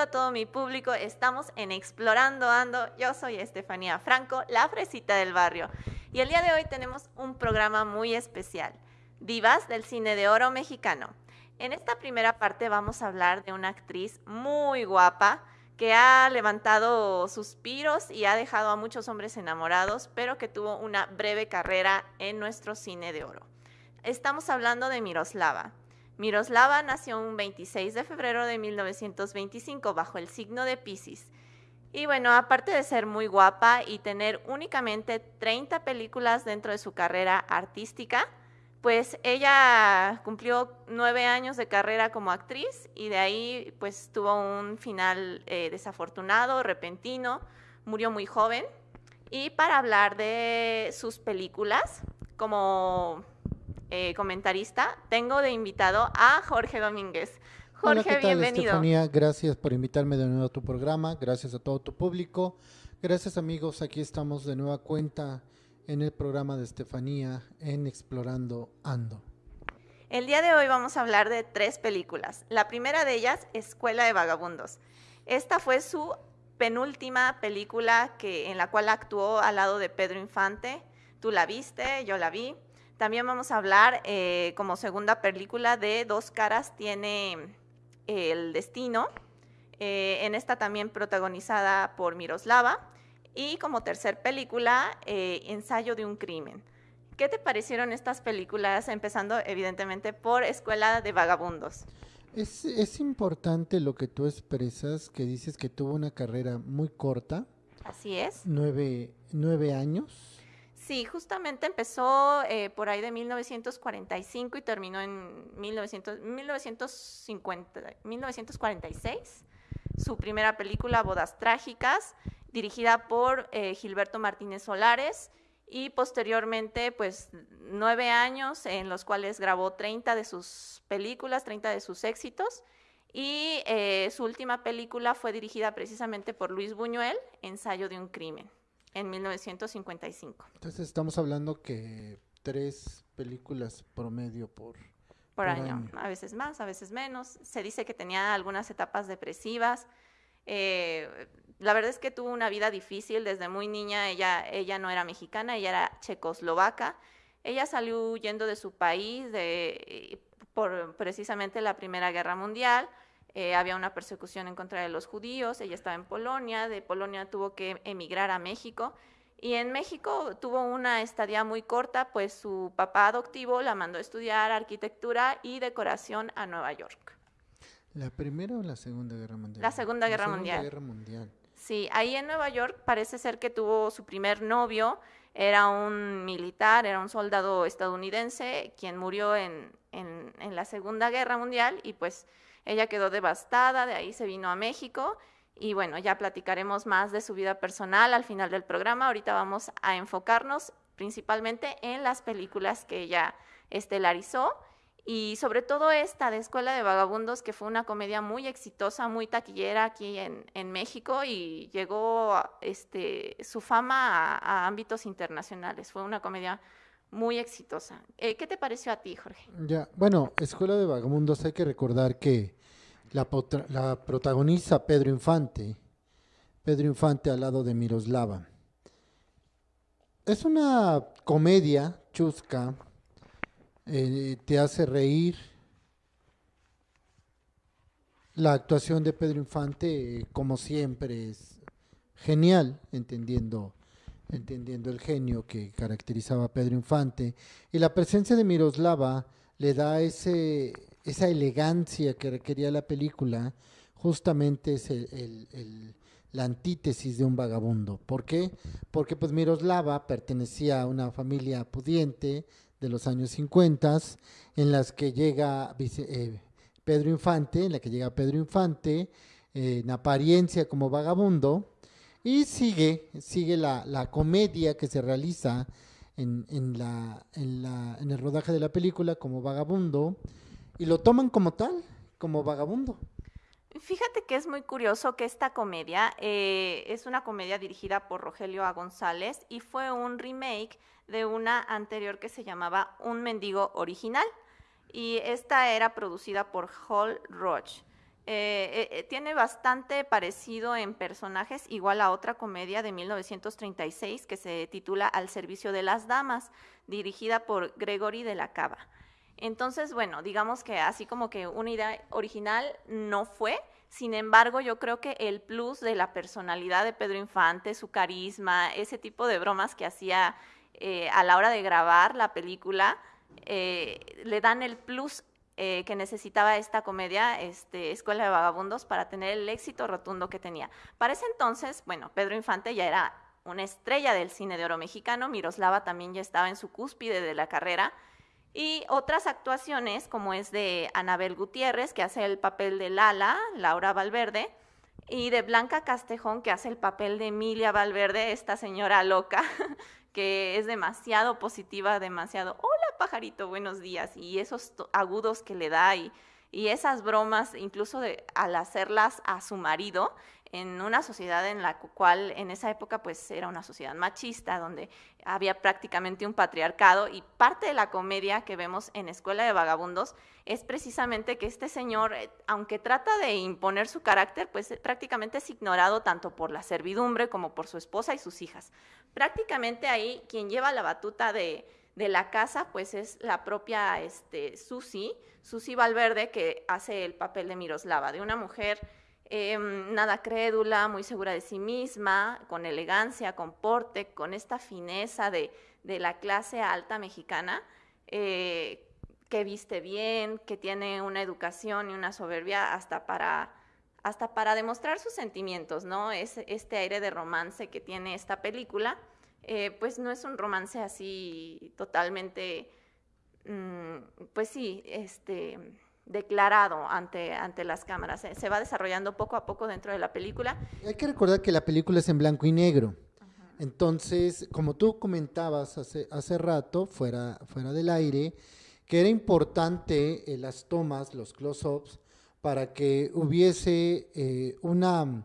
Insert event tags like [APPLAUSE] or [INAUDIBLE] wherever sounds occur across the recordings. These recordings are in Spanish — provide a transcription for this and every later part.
a todo mi público. Estamos en Explorando Ando. Yo soy Estefanía Franco, la fresita del barrio. Y el día de hoy tenemos un programa muy especial, Divas del Cine de Oro Mexicano. En esta primera parte vamos a hablar de una actriz muy guapa que ha levantado suspiros y ha dejado a muchos hombres enamorados, pero que tuvo una breve carrera en nuestro cine de oro. Estamos hablando de Miroslava. Miroslava nació un 26 de febrero de 1925 bajo el signo de Pisces. Y bueno, aparte de ser muy guapa y tener únicamente 30 películas dentro de su carrera artística, pues ella cumplió nueve años de carrera como actriz y de ahí pues tuvo un final eh, desafortunado, repentino, murió muy joven. Y para hablar de sus películas, como eh, comentarista, tengo de invitado a Jorge Domínguez. Jorge, Hola, ¿qué tal, bienvenido. Estefanía, gracias por invitarme de nuevo a tu programa, gracias a todo tu público, gracias amigos, aquí estamos de nueva cuenta en el programa de Estefanía en Explorando Ando. El día de hoy vamos a hablar de tres películas. La primera de ellas, Escuela de Vagabundos. Esta fue su penúltima película que, en la cual actuó al lado de Pedro Infante. Tú la viste, yo la vi. También vamos a hablar eh, como segunda película de Dos caras tiene eh, El Destino. Eh, en esta también protagonizada por Miroslava. Y como tercer película, eh, Ensayo de un crimen. ¿Qué te parecieron estas películas? Empezando evidentemente por Escuela de Vagabundos. Es, es importante lo que tú expresas, que dices que tuvo una carrera muy corta, Así es. nueve, nueve años. Sí, justamente empezó eh, por ahí de 1945 y terminó en 1900 1950, 1946. Su primera película, Bodas Trágicas, dirigida por eh, Gilberto Martínez Solares y posteriormente, pues, nueve años en los cuales grabó 30 de sus películas, 30 de sus éxitos. Y eh, su última película fue dirigida precisamente por Luis Buñuel, Ensayo de un crimen, en 1955. Entonces estamos hablando que tres películas promedio por, por año. A veces más, a veces menos. Se dice que tenía algunas etapas depresivas. Eh, la verdad es que tuvo una vida difícil desde muy niña. Ella, ella no era mexicana, ella era checoslovaca. Ella salió huyendo de su país de, por precisamente la Primera Guerra Mundial. Eh, había una persecución en contra de los judíos. Ella estaba en Polonia. De Polonia tuvo que emigrar a México. Y en México tuvo una estadía muy corta, pues su papá adoptivo la mandó a estudiar arquitectura y decoración a Nueva York. ¿La primera o la segunda guerra mundial? La Segunda Guerra Mundial. Guerra mundial. Sí, ahí en Nueva York parece ser que tuvo su primer novio, era un militar, era un soldado estadounidense, quien murió en, en, en la Segunda Guerra Mundial y pues ella quedó devastada, de ahí se vino a México y bueno, ya platicaremos más de su vida personal al final del programa. Ahorita vamos a enfocarnos principalmente en las películas que ella estelarizó y sobre todo esta de Escuela de Vagabundos, que fue una comedia muy exitosa, muy taquillera aquí en, en México y llegó este, su fama a, a, ámbitos internacionales. Fue una comedia muy exitosa. Eh, ¿Qué te pareció a ti, Jorge? Ya, bueno, Escuela de Vagabundos, hay que recordar que la, la, protagoniza Pedro Infante, Pedro Infante al lado de Miroslava. Es una comedia chusca, eh, te hace reír. La actuación de Pedro Infante, como siempre, es genial, entendiendo, entendiendo el genio que caracterizaba a Pedro Infante. Y la presencia de Miroslava le da ese, esa elegancia que requería la película, justamente es el, la antítesis de un vagabundo. ¿Por qué? Porque pues Miroslava pertenecía a una familia pudiente de los años 50, en las que llega eh, Pedro Infante, en la que llega Pedro Infante, eh, en apariencia como vagabundo, y sigue, sigue la, la comedia que se realiza en, en, la, en, la, en el rodaje de la película como vagabundo, y lo toman como tal, como vagabundo. Fíjate que es muy curioso que esta comedia eh, es una comedia dirigida por Rogelio A. González y fue un remake de una anterior que se llamaba Un mendigo original y esta era producida por Hall Roach. Eh, eh, tiene bastante parecido en personajes, igual a otra comedia de 1936 que se titula Al servicio de las damas, dirigida por Gregory de la Cava. Entonces, bueno, digamos que así como que una idea original no fue, sin embargo, yo creo que el plus de la personalidad de Pedro Infante, su carisma, ese tipo de bromas que hacía eh, a la hora de grabar la película, le dan el plus eh, que necesitaba esta comedia, este, Escuela de Vagabundos, para tener el éxito rotundo que tenía. Para ese entonces, bueno, Pedro Infante ya era una estrella del cine de oro mexicano, Miroslava también ya estaba en su cúspide de la carrera, y otras actuaciones, como es de Anabel Gutiérrez, que hace el papel de Lala, Laura Valverde, y de Blanca Castejón, que hace el papel de Emilia Valverde, esta señora loca, [LAUGHS] que es demasiado positiva, demasiado, hola pajarito, buenos días, y esos agudos que le da y, y esas bromas, incluso al hacerlas a su marido, en una sociedad en la cual en esa época pues era una sociedad machista, donde había prácticamente un patriarcado y parte de la comedia que vemos en Escuela de Vagabundos es precisamente que este señor, eh, aunque trata de imponer su carácter, pues eh, prácticamente es ignorado tanto por la servidumbre como por su esposa y sus hijas. Prácticamente ahí quien lleva la batuta de, de la casa pues es la propia este, Susi, Susi Valverde, que hace el papel de Miroslava, de una mujer Em, nada crédula, muy segura de sí misma, con elegancia, con porte, con esta fineza de, la clase alta mexicana, eh, que viste bien, que tiene una educación y una soberbia hasta para, hasta para demostrar sus sentimientos, ¿no? Es, este aire de romance que tiene esta película, eh, pues no es un romance así totalmente, mm, pues sí, este declarado ante, ante las cámaras. Se, va desarrollando poco a poco dentro de la película. Hay que recordar que la película es en blanco y negro. Entonces, como tú comentabas hace, hace rato, fuera, fuera del aire, que era importante eh, las tomas, los close-ups, para que hubiese eh, una,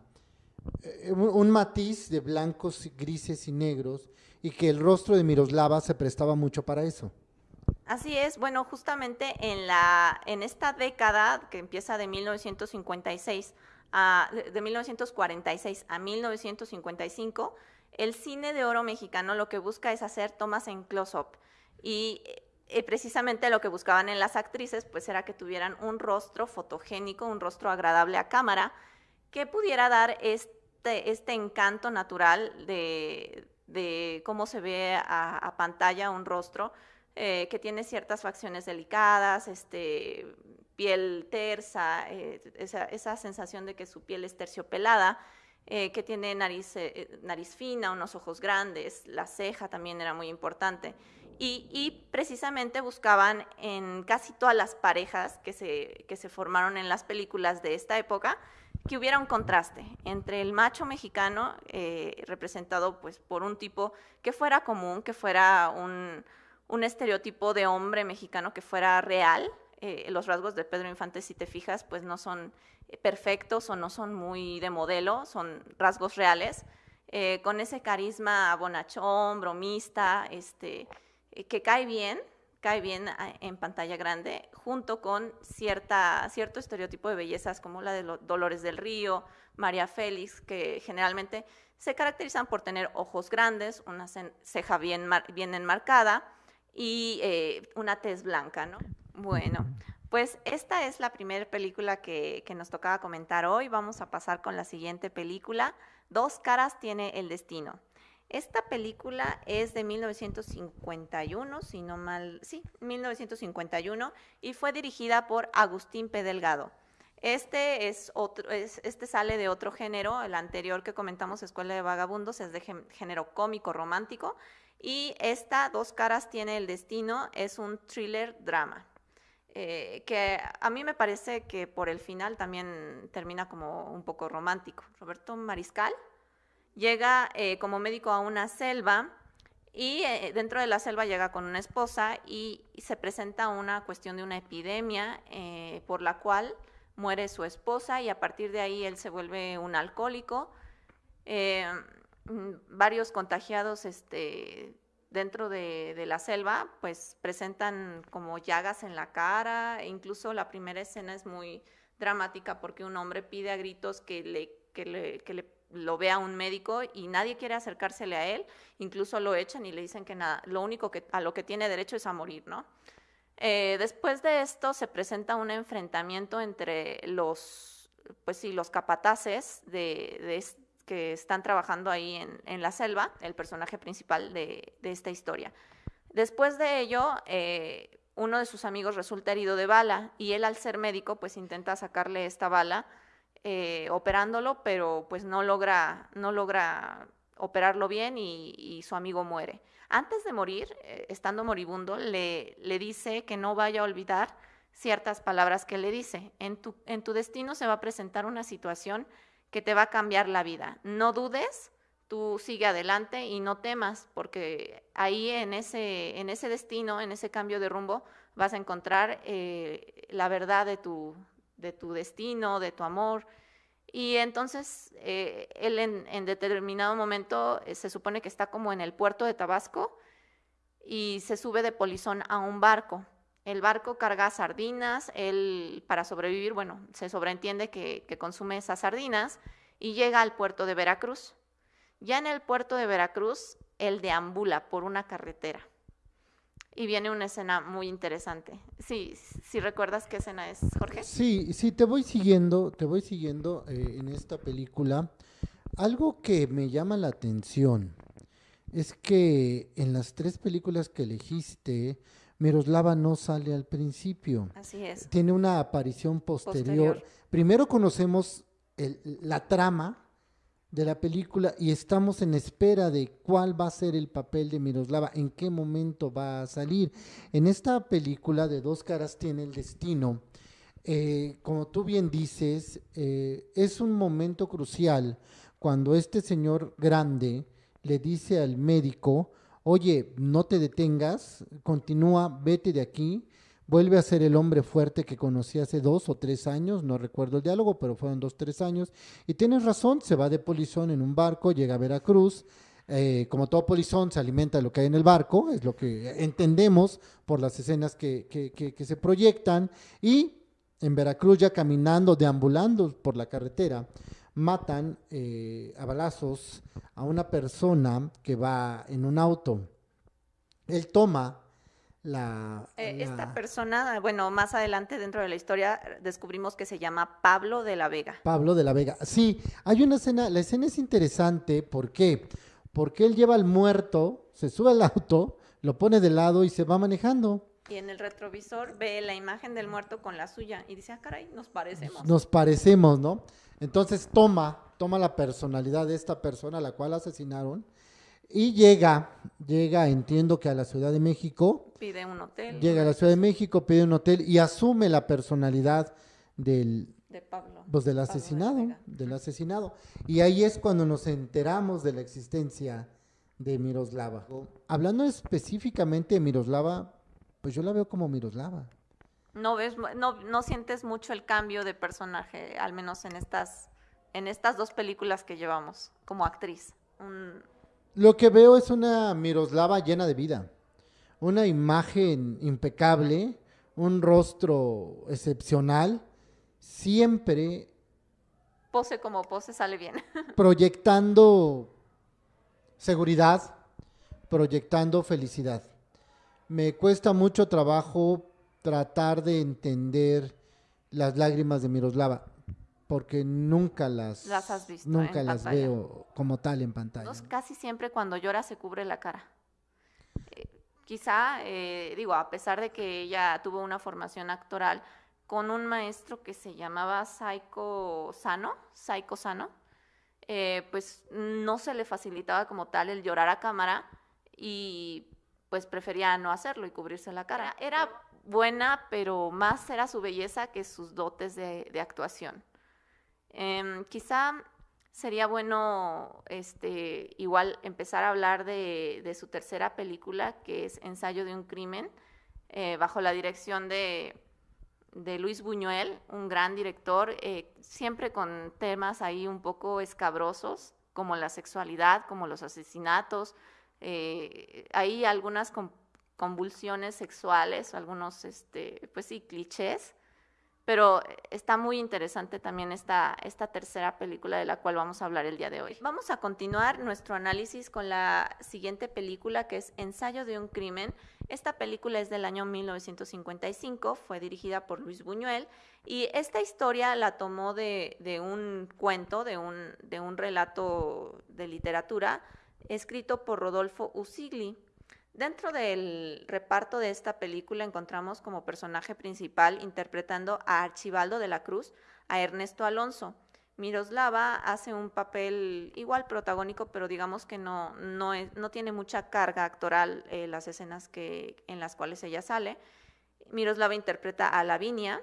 un matiz de blancos, grises y negros, y que el rostro de Miroslava se prestaba mucho para eso. Así es, bueno, justamente en, la, en esta década que empieza de 1956 a, de 1946 a 1955, el cine de oro mexicano lo que busca es hacer tomas en close-up y eh, precisamente lo que buscaban en las actrices pues era que tuvieran un rostro fotogénico, un rostro agradable a cámara, que pudiera dar este, este encanto natural de, de cómo se ve a, pantalla un rostro, eh, que tiene ciertas facciones delicadas, este, piel tersa, eh, esa, sensación de que su piel es terciopelada, eh, que tiene nariz, nariz fina, unos ojos grandes, la ceja también era muy importante. Y, precisamente buscaban en casi todas las parejas que se formaron en las películas de esta época, que hubiera un contraste entre el macho mexicano, representado pues, por un tipo que fuera común, que fuera un, un estereotipo de hombre mexicano que fuera real. Eh, los rasgos de Pedro Infante, si te fijas, pues no son eh, perfectos o no son muy de modelo, son rasgos reales, eh, con ese carisma bonachón, bromista, este, que cae bien, cae bien en pantalla grande, junto con cierta, cierto estereotipo de bellezas como la de Dolores del Río, María Félix, que generalmente se caracterizan por tener ojos grandes, una ceja bien, bien enmarcada, y eh, una tez blanca, ¿no? Bueno, pues esta es la primera película que, que, nos tocaba comentar hoy. Vamos a pasar con la siguiente película. Dos caras tiene el destino. Esta película es de 1951, si no mal, sí, 1951, y fue dirigida por Agustín P. Delgado. Este, es otro, es, este sale de otro género, el anterior que comentamos, Escuela de Vagabundos, es de género cómico romántico. Y esta, Dos Caras tiene el destino, es un thriller drama. Eh, que a mí me parece que por el final también termina como un poco romántico. Roberto Mariscal llega eh, como médico a una selva y eh, dentro de la selva llega con una esposa y, se presenta una cuestión de una epidemia por la cual muere su esposa y a partir de ahí él se vuelve un alcohólico. Mm, varios contagiados este, dentro de, la selva, pues presentan como llagas en la cara, e incluso la primera escena es muy dramática porque un hombre pide a gritos que le, que le, que le lo vea un médico y nadie quiere acercársele a él, incluso lo echan y le dicen que nada, lo único que a lo que tiene derecho es a morir, ¿no? Eh, después de esto se presenta un enfrentamiento entre los, pues sí, los capataces de, que están trabajando ahí en, en, la selva, el personaje principal de, de esta historia. Después de ello, eh, uno de sus amigos resulta herido de bala y él al ser médico pues intenta sacarle esta bala eh, operándolo, pero pues no logra, no logra operarlo bien y, su amigo muere. Antes de morir, eh, estando moribundo, le, le, dice que no vaya a olvidar ciertas palabras que le dice. En tu, en tu destino se va a presentar una situación que te va a cambiar la vida. No dudes, tú sigue adelante y no temas, porque ahí en ese, en ese destino, en ese cambio de rumbo, vas a encontrar eh, la verdad de tu, de tu destino, de tu amor. Y entonces eh, él en, determinado momento eh, se supone que está como en el puerto de Tabasco y se sube de polizón a un barco. El barco carga sardinas, él para sobrevivir, bueno, se sobreentiende que, que consume esas sardinas y llega al puerto de Veracruz. Ya en el puerto de Veracruz, él deambula por una carretera y viene una escena muy interesante. Sí, sí recuerdas qué escena es, Jorge. Sí, sí, te voy siguiendo, te voy siguiendo eh, en esta película. Algo que me llama la atención es que en las tres películas que elegiste, Miroslava no sale al principio. Así es. Tiene una aparición posterior. Primero conocemos la trama de la película y estamos en espera de cuál va a ser el papel de Miroslava, en qué momento va a salir. En esta película de Dos caras tiene el destino, eh, como tú bien dices, eh, es un momento crucial cuando este señor grande le dice al médico, oye, no te detengas, continúa, vete de aquí, vuelve a ser el hombre fuerte que conocí hace dos o tres años, no recuerdo el diálogo, pero fueron dos, tres años, y tienes razón, se va de polizón en un barco, llega a Veracruz, eh, como todo polizón se alimenta de lo que hay en el barco, es lo que entendemos por las escenas que, que, se proyectan, y en Veracruz ya caminando, deambulando por la carretera, matan eh, a balazos a una persona que va en un auto. Él toma eh, esta persona, bueno, más adelante dentro de la historia descubrimos que se llama Pablo de la Vega. Pablo de la Vega. Sí, hay una escena, la escena es interesante, ¿por qué? Porque él lleva al muerto, se sube al auto, lo pone de lado y se va manejando. Y en el retrovisor ve la imagen del muerto con la suya y dice, ah, caray, nos parecemos. Nos parecemos, ¿no? Entonces toma, toma la personalidad de esta persona a la cual asesinaron y llega, llega, entiendo que a la Ciudad de México. Pide un hotel. Llega a la Ciudad de México, pide un hotel y asume la personalidad del, de Pablo. Pues del asesinado, del asesinado. Y ahí es cuando nos enteramos de la existencia de Miroslava. Hablando específicamente de Miroslava, pues yo la veo como Miroslava. No ves, no, no sientes mucho el cambio de personaje, al menos en estas, en estas dos películas que llevamos como actriz. Un, lo que veo es una Miroslava llena de vida, una imagen impecable, un rostro excepcional, siempre... Pose como pose sale bien. [LAUGHS] proyectando seguridad, proyectando felicidad. Me cuesta mucho trabajo tratar de entender las lágrimas de Miroslava porque nunca las, has visto nunca las veo como tal en pantalla. Casi siempre cuando llora se cubre la cara. Eh, quizá, eh, digo, a pesar de que ella tuvo una formación actoral con un maestro que se llamaba Saiko Sano, Saiko Sano, eh, pues no se le facilitaba como tal el llorar a cámara y pues prefería no hacerlo y cubrirse la cara. Era buena, pero más era su belleza que sus dotes de actuación. Em, quizá sería bueno este, igual empezar a hablar de, su tercera película, que es Ensayo de un crimen, eh, bajo la dirección de, Luis Buñuel, un gran director, eh, siempre con temas ahí un poco escabrosos, como la sexualidad, como los asesinatos, eh, hay algunas convulsiones sexuales, algunos, este, pues sí, clichés pero está muy interesante también esta, esta tercera película de la cual vamos a hablar el día de hoy. Vamos a continuar nuestro análisis con la siguiente película que es Ensayo de un crimen. Esta película es del año 1955, fue dirigida por Luis Buñuel y esta historia la tomó de, de un cuento, de un, de un relato de literatura escrito por Rodolfo Usigli. Dentro del reparto de esta película encontramos como personaje principal interpretando a Archibaldo de la Cruz a Ernesto Alonso. Miroslava hace un papel igual protagónico, pero digamos que no, no, tiene mucha carga actoral eh, las escenas que, en las cuales ella sale. Miroslava interpreta a Lavinia,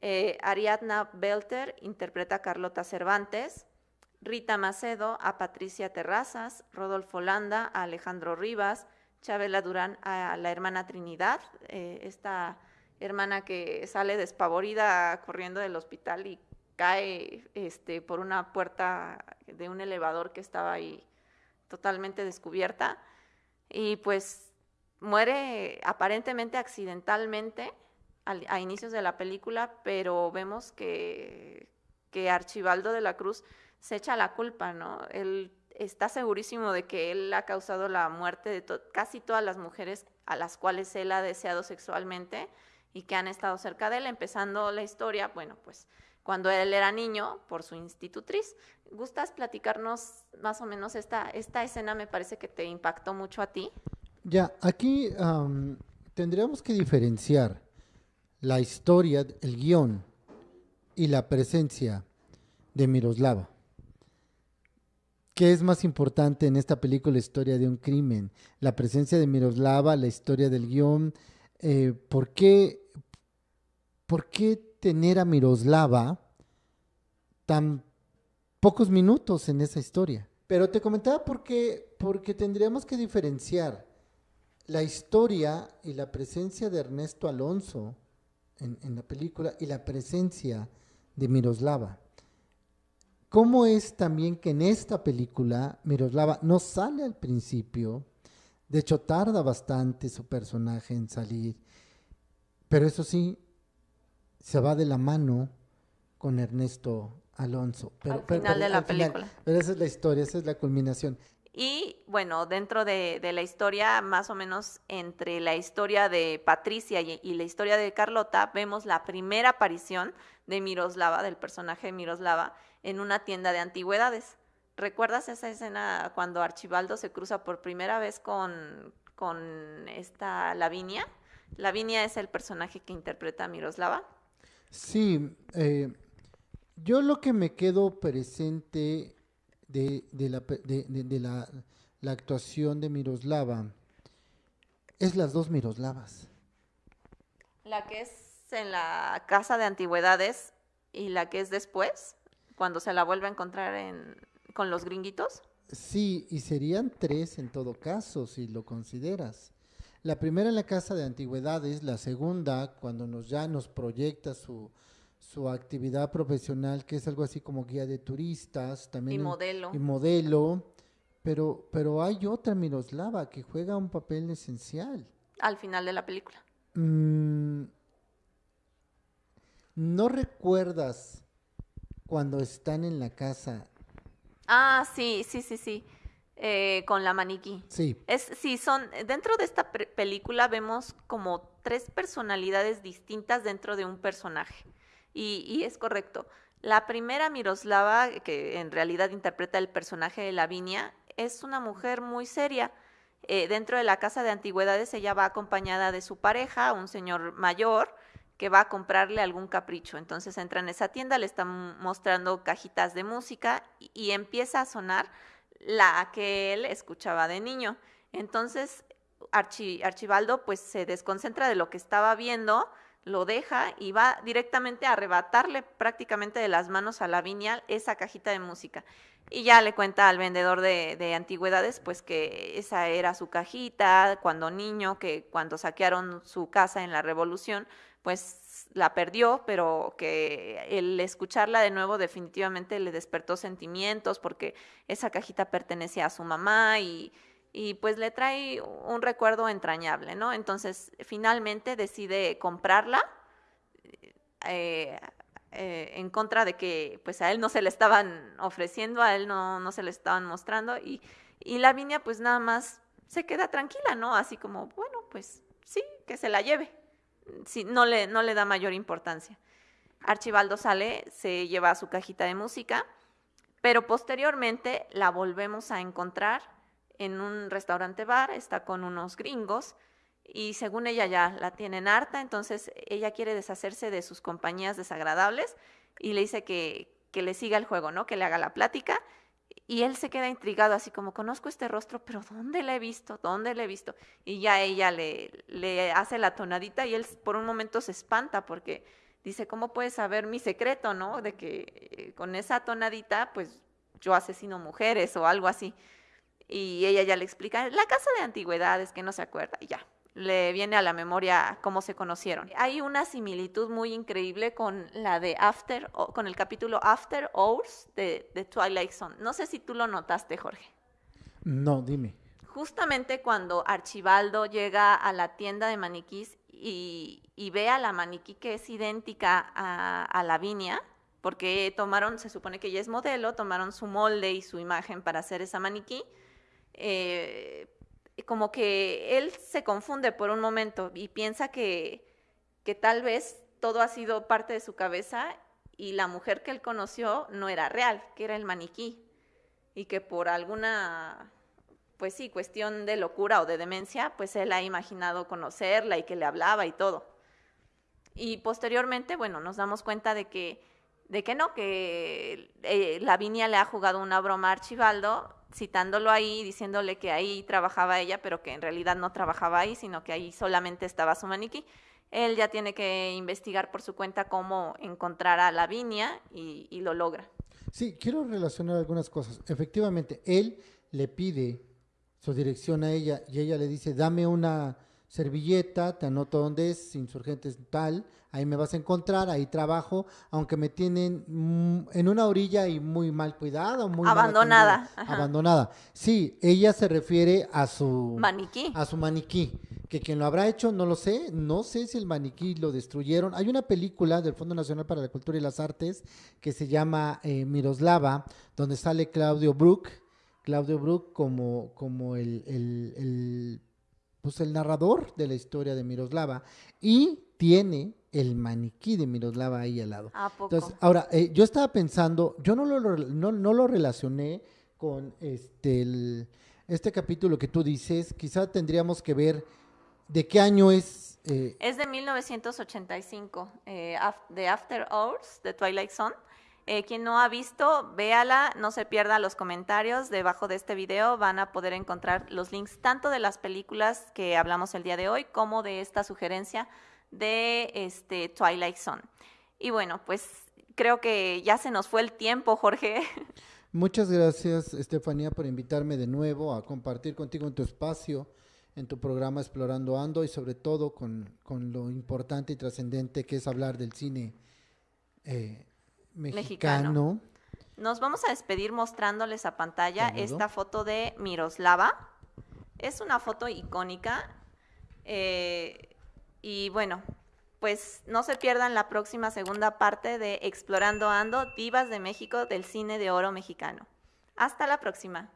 eh, Ariadna Belter interpreta a Carlota Cervantes, Rita Macedo a Patricia Terrazas, Rodolfo Landa a Alejandro Rivas, Chabela Durán a la hermana Trinidad, eh, esta hermana que sale despavorida corriendo del hospital y cae este, por una puerta de un elevador que estaba ahí totalmente descubierta y pues muere aparentemente accidentalmente a inicios de la película, pero vemos que, que Archibaldo de la Cruz se echa la culpa, ¿no? Está segurísimo de que él ha causado la muerte de casi todas las mujeres a las cuales él ha deseado sexualmente y que han estado cerca de él, empezando la historia, bueno, pues cuando él era niño por su institutriz. ¿Gustas platicarnos más o menos esta, escena? Me parece que te impactó mucho a ti. Ya, aquí tendríamos que diferenciar la historia, el guion y la presencia de Miroslava. ¿Qué es más importante en esta película, la historia de un crimen? La presencia de Miroslava, la historia del guion. Eh, ¿por, qué, ¿Por qué tener a Miroslava tan pocos minutos en esa historia? Pero te comentaba por qué, porque tendríamos que diferenciar la historia y la presencia de Ernesto Alonso en la película y la presencia de Miroslava. ¿Cómo es también que en esta película Miroslava no sale al principio? De hecho, tarda bastante su personaje en salir. Pero eso sí, se va de la mano con Ernesto Alonso. Pero, al final de la película. pero esa es la historia, esa es la culminación. Y bueno, dentro de, la historia, más o menos entre la historia de Patricia y, y, la historia de Carlota, vemos la primera aparición de Miroslava, del personaje de Miroslava, en una tienda de antigüedades. ¿Recuerdas esa escena cuando Archibaldo se cruza por primera vez con, con esta Lavinia? Lavinia es el personaje que interpreta a Miroslava. Sí, eh, yo lo que me quedo presente de, la, de, la, la, actuación de Miroslava es las dos Miroslavas. La que es en la casa de antigüedades y la que es después cuando se la vuelve a encontrar en, con los gringuitos? Sí, y serían tres en todo caso, si lo consideras. La primera en la Casa de Antigüedades, la segunda cuando nos ya nos proyecta su, su actividad profesional, que es algo así como guía de turistas, también y modelo. Y modelo, pero, pero hay otra Miroslava que juega un papel esencial. Al final de la película. Mm, ¿No recuerdas cuando están en la casa. Ah, sí, sí, sí, sí. Eh, con la maniquí. Sí. Es, sí, son, dentro de esta película vemos como tres personalidades distintas dentro de un personaje. Y, y, es correcto. La primera, Miroslava, que en realidad interpreta el personaje de Lavinia, es una mujer muy seria. Eh, dentro de la casa de antigüedades ella va acompañada de su pareja, un señor mayor, que va a comprarle algún capricho. Entonces entra en esa tienda, le están mostrando cajitas de música y, empieza a sonar la que él escuchaba de niño. Entonces Archibaldo pues se desconcentra de lo que estaba viendo, lo deja y va directamente a arrebatarle prácticamente de las manos a la viña esa cajita de música. Y ya le cuenta al vendedor de, de, antigüedades, pues que esa era su cajita cuando niño, que cuando saquearon su casa en la revolución, pues la perdió, pero que el escucharla de nuevo definitivamente le despertó sentimientos porque esa cajita pertenecía a su mamá y, y pues le trae un recuerdo entrañable, ¿no? Entonces finalmente decide comprarla, eh, eh, en contra de que pues a él no se le estaban ofreciendo, a él no, no se le estaban mostrando y, y Lavinia pues nada más se queda tranquila, ¿no? Así como, bueno, pues sí, que se la lleve. Sí, no, le, no le da mayor importancia. Archibaldo sale, se lleva su cajita de música, pero posteriormente la volvemos a encontrar en un restaurante bar, está con unos gringos y según ella ya la tienen harta, entonces ella quiere deshacerse de sus compañías desagradables y le dice que, que le siga el juego, ¿no? Que le haga la plática y él se queda intrigado, así como, conozco este rostro, pero ¿dónde le he visto? ¿Dónde le he visto? Y ya ella le, le hace la tonadita y él por un momento se espanta porque dice, ¿cómo puedes saber mi secreto, no? De que eh, con esa tonadita, pues yo asesino mujeres o algo así. Y ella ya le explica, la casa de antigüedades, que no se acuerda, y ya, le viene a la memoria cómo se conocieron. Hay una similitud muy increíble con la de After, con el capítulo After Hours de, de Twilight Zone. No sé si tú lo notaste, Jorge. No, dime. Justamente cuando Archibaldo llega a la tienda de maniquís y, ve a la maniquí que es idéntica a, a Lavinia, porque tomaron, se supone que ella es modelo, tomaron su molde y su imagen para hacer esa maniquí. Eh, como que él se confunde por un momento y piensa que, que tal vez todo ha sido parte de su cabeza y la mujer que él conoció no era real, que era el maniquí y que por alguna, pues sí, cuestión de locura o de demencia, pues él ha imaginado conocerla y que le hablaba y todo. Y posteriormente, bueno, nos damos cuenta de que, de que no, que eh, Lavinia le ha jugado una broma a Archibaldo citándolo ahí, diciéndole que ahí trabajaba ella, pero que en realidad no trabajaba ahí, sino que ahí solamente estaba su maniquí. Él ya tiene que investigar por su cuenta cómo encontrar a Lavinia y, y lo logra. Sí, quiero relacionar algunas cosas. Efectivamente, él le pide su dirección a ella y ella le dice, dame una servilleta, te anoto dónde es, insurgentes tal, ahí me vas a encontrar, ahí trabajo, aunque me tienen mm, en una orilla y muy mal cuidada, muy abandonada. Abandonada. Sí, ella se refiere a su maniquí. A su maniquí. Que quien lo habrá hecho, no lo sé, no sé si el maniquí lo destruyeron. Hay una película del Fondo Nacional para la Cultura y las Artes que se llama eh, Miroslava, donde sale Claudio Brook, Claudio Brook como, como el, el pues el narrador de la historia de Miroslava y tiene el maniquí de Miroslava ahí al lado. Entonces, ahora, eh, yo estaba pensando, yo no lo, no, lo relacioné con este, este capítulo que tú dices, quizá tendríamos que ver de qué año es. Eh, es de 1985, eh, de After Hours, de Twilight Zone. Eh, quien no ha visto, véala, no se pierda los comentarios. Debajo de este video van a poder encontrar los links tanto de las películas que hablamos el día de hoy como de esta sugerencia de este Twilight Zone. Y bueno, pues creo que ya se nos fue el tiempo, Jorge. [LAUGHS] Muchas gracias, Estefanía, por invitarme de nuevo a compartir contigo en tu espacio, en tu programa Explorando Ando y sobre todo con, lo importante y trascendente que es hablar del cine. Eh, mexicano. Nos vamos a despedir mostrándoles a pantalla esta foto de Miroslava. Es una foto icónica. Eh, y bueno, pues no se pierdan la próxima segunda parte de Explorando Ando, Divas de México del Cine de Oro Mexicano. Hasta la próxima.